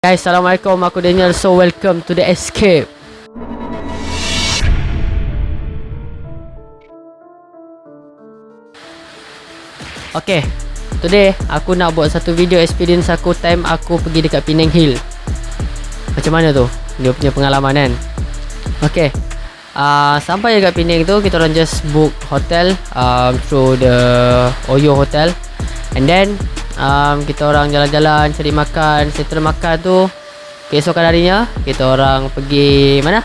Guys, Assalamualaikum. Aku Daniel. So, welcome to the escape. Okay. Today, aku nak buat satu video experience aku time aku pergi dekat Penang Hill. Macam mana tu? Dia punya pengalaman kan? Okay. Uh, sampai dekat Penang tu, kita orang just book hotel um, through the Oyo Hotel. And then, um, kita orang jalan-jalan cari makan. Settle makan tu keesokan harinya kita orang pergi mana?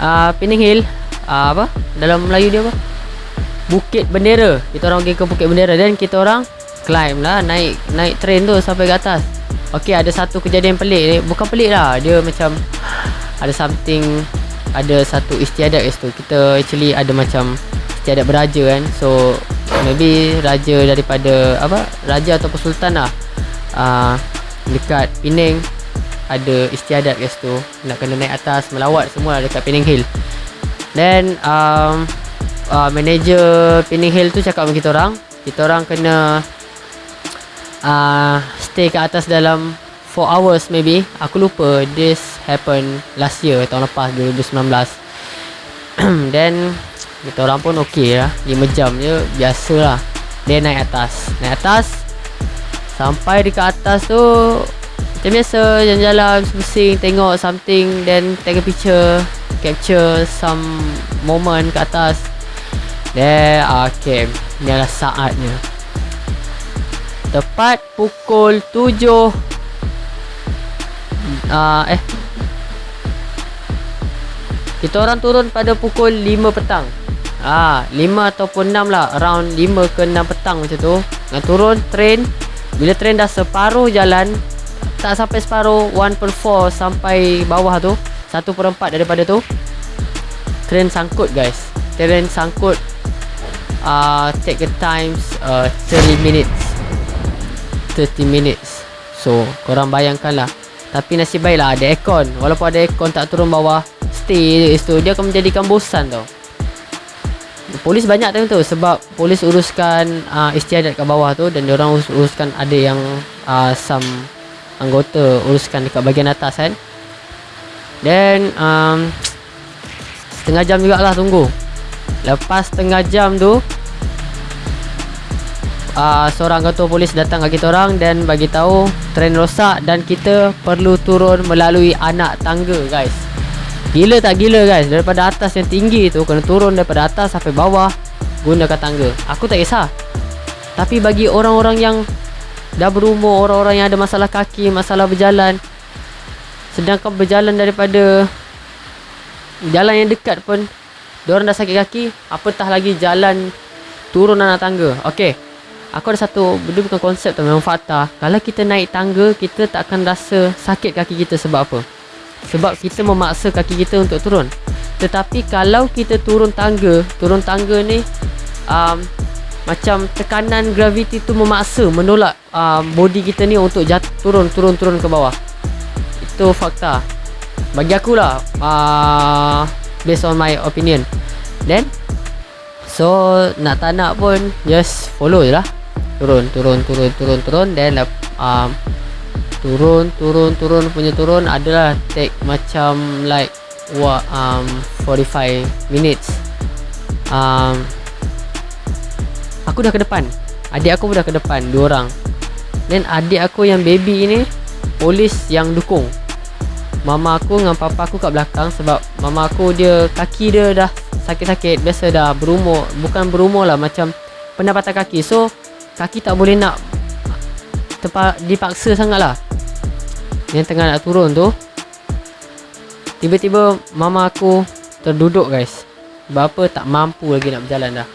Uh, Penang Hill. Uh, apa? Dalam Melayu dia apa? Bukit Bendera. Kita orang pergi ke Bukit Bendera. Dan kita orang climb lah naik naik train tu sampai ke atas. Okey ada satu kejadian pelik ni. Bukan pelik lah dia macam ada something ada satu istiadat kat situ. Kita actually ada macam istiadat beraja kan. So maybe raja daripada apa raja ataupun sultan lah. Uh, dekat Penang ada istiadat kat situ. Nak kena naik atas melawat semua dekat Penang Hill. Then um, uh, manager Penang Hill tu cakap dengan kita orang kita orang kena uh, stay kat atas dalam 4 hours maybe. Aku lupa this happen last year tahun lepas 2019 then kita orang pun okey lah. 5 jam je biasa lah dia naik atas. Naik atas sampai dekat atas tu macam biasa jalan-jalan pusing tengok something then take a picture capture some moment kat atas. Then okay. Ni adalah saatnya. Tepat pukul 7 uh, eh. Kita orang turun pada pukul 5 petang Ah, 5 ataupun 6 lah. Around 5 ke 6 petang macam tu. Dengan turun train. Bila train dah separuh jalan Tak sampai separuh 1 per 4 sampai bawah tu. 1 per 4 daripada tu. Train sangkut guys. Train sangkut uh, Take a times uh, 30 minutes. 30 minutes. So korang bayangkan lah. Tapi nasib baik lah ada aircon. Walaupun ada aircon tak turun bawah Stay je situ Dia akan menjadikan bosan tau Polis banyak time tu sebab polis uruskan uh, istiadat kat bawah tu dan orang urus, uruskan ada yang uh, some anggota uruskan dekat bahagian atas kan. Then um, setengah jam jugalah tunggu. Lepas setengah jam tu uh, seorang anggota polis datang kat kita orang dan bagi tahu tren rosak dan kita perlu turun melalui anak tangga guys. Gila tak gila guys? Daripada atas yang tinggi tu Kena turun daripada atas sampai bawah Gunakan tangga. Aku tak kisah. Tapi bagi orang-orang yang Dah berumur Orang-orang yang ada masalah kaki Masalah berjalan Sedangkan berjalan daripada Jalan yang dekat pun Diorang dah sakit kaki Apatah lagi jalan Turun anak tangga. Okay Aku ada satu Benda bukan konsep tu Memang fakta Kalau kita naik tangga Kita tak akan rasa Sakit kaki kita sebab apa sebab kita memaksa kaki kita untuk turun. Tetapi kalau kita turun tangga turun tangga ni um, macam tekanan graviti tu memaksa menolak um, body kita ni untuk jat turun turun turun ke bawah. Itu fakta. Bagi aku lah uh, based on my opinion. Then so nak tak nak pun just follow je lah. Turun turun turun turun turun. Then um, turun turun turun punya turun adalah take macam like what um 45 minutes. Um aku dah ke depan. Adik aku pun dah ke depan dua orang. Then adik aku yang baby ni polis yang dukung. Mama aku dengan papa aku kat belakang sebab mama aku dia kaki dia dah sakit-sakit biasa dah berumur bukan berumur lah macam pendapatan kaki. So kaki tak boleh nak dipaksa sangat lah yang tengah nak turun tu Tiba-tiba mama aku terduduk guys. Sebab apa tak mampu lagi nak berjalan dah.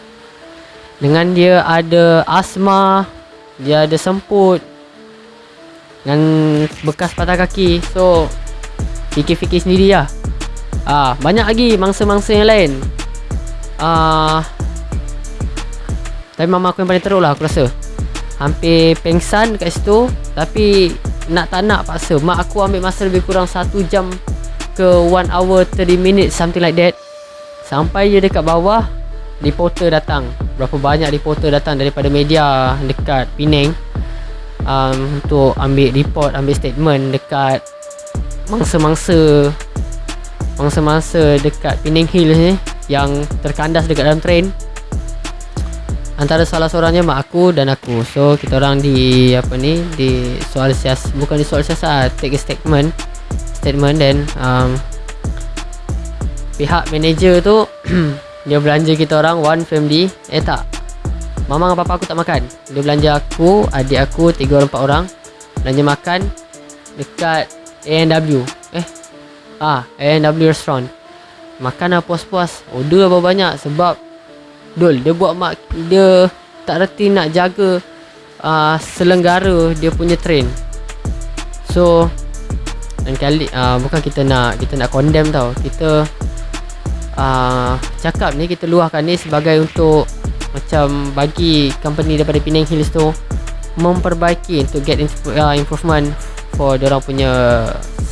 Dengan dia ada asma Dia ada semput Dengan bekas patah kaki. So Fikir-fikir sendiri lah ah, Banyak lagi mangsa-mangsa yang lain. Ah, Tapi mama aku yang paling teruk lah aku rasa. Hampir pengsan kat situ Tapi nak tak nak paksa. Mak aku ambil masa lebih kurang 1 jam ke 1 hour 30 minutes something like that. Sampai je dekat bawah reporter datang. Berapa banyak reporter datang daripada media dekat Penang um, untuk ambil report, ambil statement dekat mangsa-mangsa mangsa-mangsa dekat Penang Hills ni yang terkandas dekat dalam train antara salah seorangnya mak aku dan aku. So kita orang di apa ni di soal sias bukan di soal siasat take a statement. Statement dan um, pihak manager tu dia belanja kita orang one family. Eh tak. Mama dan papa aku tak makan. Dia belanja aku adik aku tiga orang empat orang. Belanja makan dekat A&W. Eh ah A&W restaurant. Makan lah puas-puas. Order apa banyak sebab Dul dia buat mak dia tak reti nak jaga uh, selenggara dia punya train. So dan kali uh, bukan kita nak kita nak condemn tau. Kita uh, cakap ni kita luahkan ni sebagai untuk macam bagi company daripada Penang Hills tu memperbaiki untuk get improvement for orang punya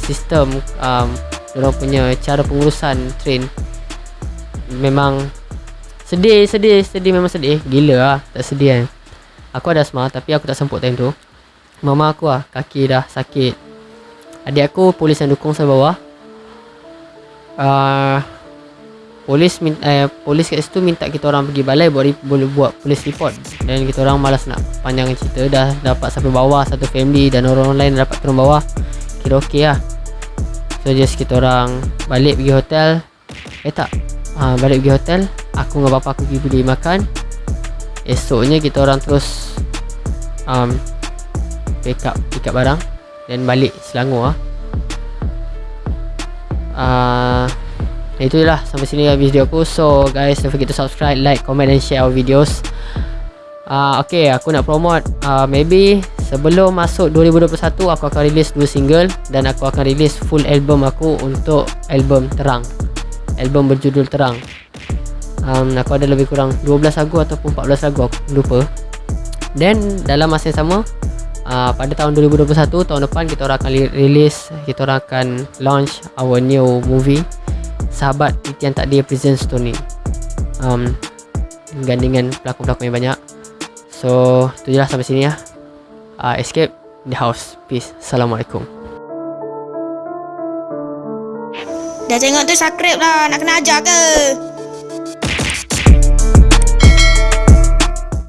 sistem um, orang punya cara pengurusan train memang Sedih, sedih, sedih memang sedih. Gila lah, tak sedih kan. Aku ada asma tapi aku tak semput time tu. Mama aku lah, kaki dah sakit. Adik aku polis yang dukung saya bawah. Uh, polis minta, eh, polis kat situ minta kita orang pergi balai buat boleh buat polis report dan kita orang malas nak panjang cerita dah dapat sampai bawah satu family dan orang lain dapat turun bawah kira okey lah so just kita orang balik pergi hotel eh tak uh, balik pergi hotel aku dengan bapa aku pergi beli makan. Esoknya kita orang terus um, pick up pick up barang. Dan balik Selangor ah uh, itu lah. Sampai sini lah video aku. So guys don't forget to subscribe like comment and share our videos. Uh, ok aku nak promote uh, maybe sebelum masuk 2021 aku akan release dua single dan aku akan release full album aku untuk album terang. Album berjudul terang um, aku ada lebih kurang 12 lagu ataupun 14 lagu aku lupa. Dan dalam masa yang sama uh, pada tahun 2021 tahun depan kita orang akan release kita orang akan launch our new movie sahabat Titian Tak Dia Presents Tony um, gandingan pelakon-pelakon yang banyak. So tu je lah sampai sini ya. Uh, escape the house. Peace. Assalamualaikum. Dah tengok tu subscribe lah. Nak kena ajar ke